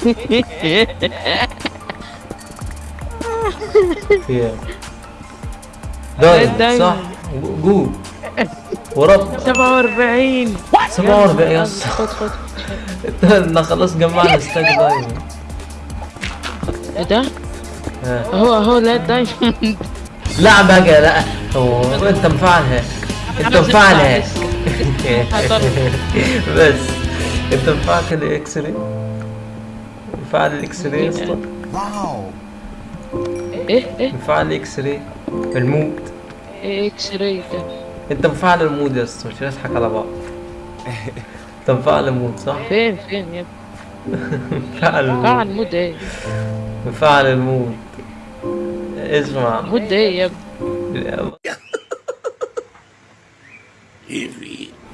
دايم. صح؟ جو ورب 47 47 يا اسطى خد إحنا خلاص جمعنا ستاك دايم. إيه. ده؟ ها. اهو اهو لا دايموند لا بقى لا. هو أنت مفعلها. أنت مفعلها. بس. أنت مفعل ال X-ray؟ مفعل ال X-ray يا اسطى. wow. إيه إيه. مفعل ال X-ray ال mod إيه X-ray ده. انت مفعل ال mod يا اسطى مش نضحك على بعض. انت مفعل ال mod صح؟ فين فين يا ابني؟ مفعل ال mod. مفعل ال mod إيه؟ مفعل ال mod. اسمع. mod إيه يا ابني؟